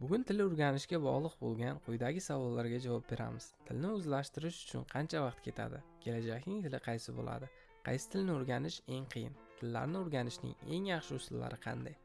bugun til o'rganishga bog'liq bo'lgan quyidagi savollarga javob beramiz. Tilni o'zlashtirish uchun qancha vaqt ketadi? Kelajakning tili qaysi bo'ladi? Qaysi tilni o'rganish eng qiyin? Tillarni o'rganishning eng yaxshi usullari qanday?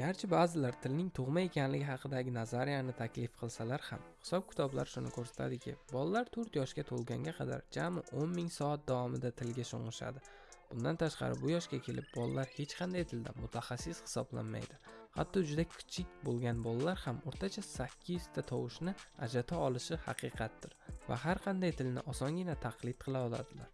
Garchi ba'zilar tilning tug'ma ekanligi haqidagi nazariyani taklif qilsalar ham hisob kitoblar shuni ko'rsatadiki bolalar 4 yoshga to'lganga qadar jami 10 ming soat davomida tilga sho'ng'ishadi. Bundan tashqari bu yoshga kelib bolalar hech qanday tilda mutaxassis hisoblanmaydi. Hatto juda kichik bo'lgan bolalar ham o'rtacha sakkizta tovushni ajrata olishi haqiqatdir va har qanday tilni osongina taqlid qila oladilar.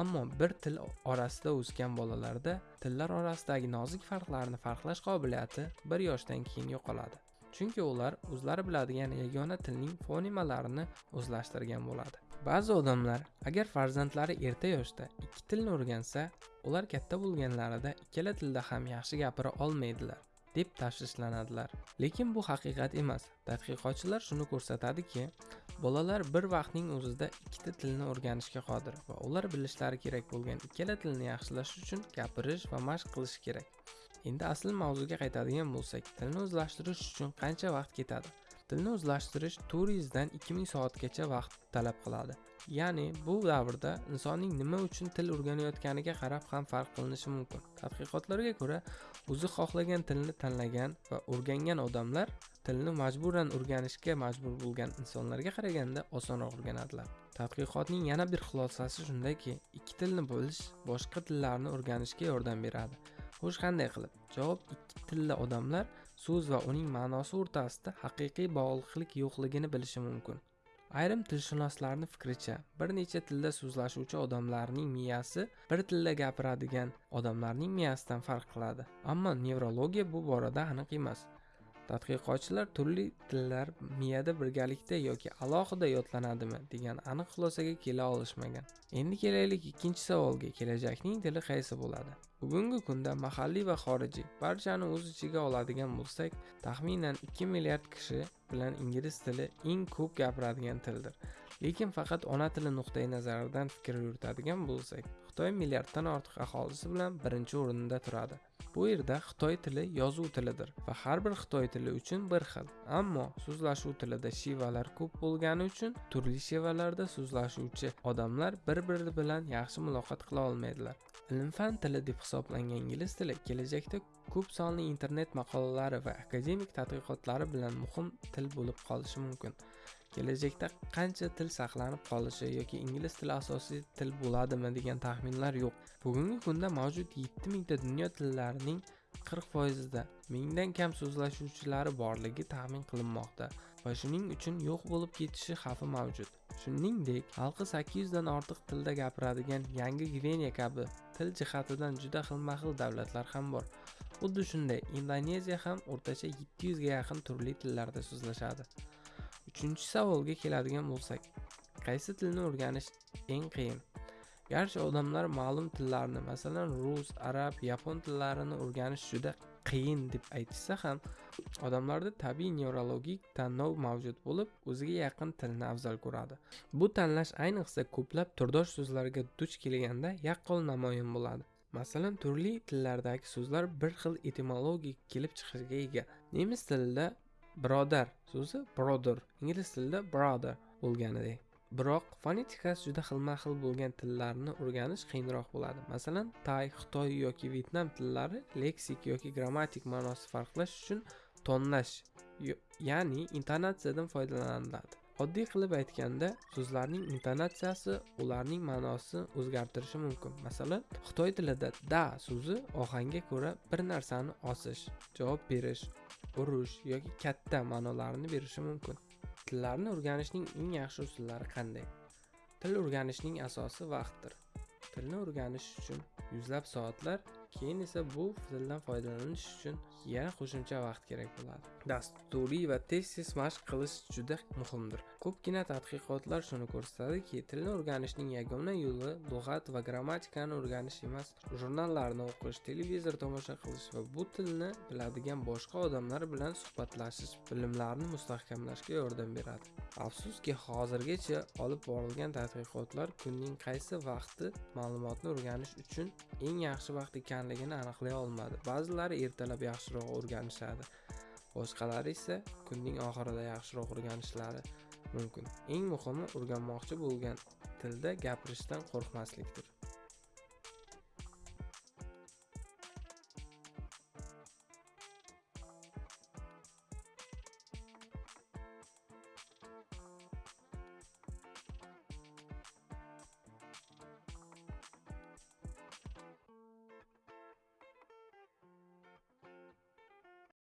Ammo bir til orasida o'sgan bolalarda tillar orasidagi nozik farqlarni farqlash qobiliyati bir yoshdan keyin yo'qoladi. Chunki ular o'zlari biladigan yagona tilning fonemalarini o'zlashtirgan bo'ladi. Ba'zi odamlar agar farzandlari erta yoshda ikki tilni o'rgansa ular katta bo'lganlarida ikkala tilda ham yaxshi gapira olmaydilar deb tashvishlanadilar. Lekin bu haqiqat emas. Tadqiqotchilar shuni ko'rsatadiki bolalar bir vaqtning o'zida ikkita tilni o'rganishga qodir va ular bilishlari kerak bo'lgan ikkala tilni yaxshilash uchun gapirish va mashq qilish kerak. Endi asl mavzuga qaytadigan bo'lsak tilni o'zlashtirish uchun qancha vaqt ketadi? Tilni o'zlashtirish 400 dan 2000 soatgacha vaqt talab qiladi. Ya'ni bu davrda insonning nima uchun til o'rganayotganiga qarab ham farq qilinishi mumkin. Tadqiqotlarga ko'ra o'zi xohlagan tilni tanlagan va o'rgangan odamlar tilni majburan o'rganishga majbur bo'lgan insonlarga qaraganda osonroq o'rganadilar. Tadqiqotning yana bir xulosasi shundaki ikki tilni bilish boshqa tillarni o'rganishga yordam beradi. Xo'sh qanday qilib? Javob ikki tilli odamlar so'z va uning ma'nosi o'rtasida haqiqiy bog'liqlik yo'qligini bilishi mumkin. Ayrim tilshunoslarni fikricha bir necha tilda so'zlashuvchi odamlarning miyasi bir tilda gapiradigan odamlarning miyasidan farq qiladi. Ammo nevrologiya bu borada aniq emas. Tadqiqotchilar turli tillar miyada birgalikda yoki alohida yodlanadimi degan aniq xulosaga kela olishmagan. Endi kelaylik ikkinchi savolga kelajakning tili qaysi bo'ladi? Bugungi kunda mahalliy va xorijiy barchani o'z ichiga oladigan bo'lsak taxminan 2 milliard kishi bilan ingliz tili eng ko'p gapiradigan tildir. Lekin faqat ona tili nuqtai nazaridan fikr yuritadigan bo'lsak xitoy milliarddan ortiq aholisi bilan birinchi o'rinda turadi. Bu yerda xitoy tili yozuv tilidir va har bir xitoy tili uchun bir xil. Ammo so'zlashuv tilida shevalar ko'p bo'lgani uchun turli shevalarda so'zlashuvchi odamlar bir biri bilan yaxshi muloqot qila olmaydilar. Ilm fan tili deb hisoblangan ingliz tili kelajakda ko'p sonli internet maqolalari va akademik tadqiqotlari bilan muhim til bo'lib qolishi mumkin. Kelajakda qancha til saqlanib qolishi yoki ingliz tili asosiy til bo'ladimi degan taxminlar yo'q. Bugungi kunda mavjud 7000 mingta dunyo tillarining qirq foizida mingdan kam so'zlashuvchilari borligi taxmin qilinmoqda va shuning uchun yo'q bo'lib ketishi xavfi mavjud. Shuningdek xalqi 800 dan ortiq tilda gapiradigan yangi gveniya kabi til jihatidan juda xilma xil davlatlar ham bor. Xuddi shunday indoneziya ham o'rtacha 700 ga yaqin turli tillarda so'zlashadi. Uchinchi savolga keladigan bo'lsak qaysi tilni o'rganish eng qiyin? Garchi odamlar ma'lum tillarni masalan rus arab yapon tillarini o'rganish juda qiyin deb aytishsa ham odamlarda tabiiy nevrologik tanlov mavjud bo'lib o'ziga yaqin tilni afzal ko'radi. Bu tanlash ayniqsa ko'plab turdosh so'zlarga duch kelganda yaqqol namoyon bo'ladi. Masalan turli tillardagi so'zlar bir xil etimologik kelib chiqishga ega. Nemis tilida birodar so'zi brother ingliz tilida brother bo'lganidek. Biroq fonetikasi juda xilma xil bo'lgan tillarni o'rganish qiyinroq bo'ladi. Masalan tay xitoy yoki vyetnam tillari leksik yoki grammatik ma'nosi farqlash uchun tonlash ya'ni intonatsiyadan foydalaniladi. Oddiy qilib aytganda so'zlarning intonatsiyasi ularning ma'nosini o'zgartirishi mumkin. Masalan xitoy tilida da so'zi ohangga ko'ra bir narsani osish javob berish urush yoki katta ma'nolarini berishi mumkin. Tillarni o'rganishning eng yaxshi usullari qanday? Til o'rganishning asosi vaqtdir. Tilni o'rganish uchun yuzlab soatlar keyin esa bu tildan foydalanish uchun yana qo'shimcha vaqt kerak bo'ladi. Dasturiy va tez tez mashq qilish juda muhimdir. Ko'pgina tadqiqotlar shuni ko'rsatadiki tilni o'rganishning yagona yo'li lug'at va grammatikani o'rganish emas. Jurnallarni o'qish televizor tomosha qilish va bu tilni biladigan boshqa odamlar bilan suhbatlashish bilimlarni mustahkamlashga yordam beradi. Afsuski hozirgacha olib borilgan tadqiqotlar kunning qaysi vaqti ma'lumotni o'rganish uchun eng yaxshi vaqt ekanligini aniqlay olmadi. Ba'zilari ertalab yaxshiroq o'rganishadi. Boshqalari esa kunning oxirida yaxshiroq o'rganishlari mumkin. Eng muhimi o'rganmoqchi bo'lgan tilda gapirishdan qo'rqmaslikdir.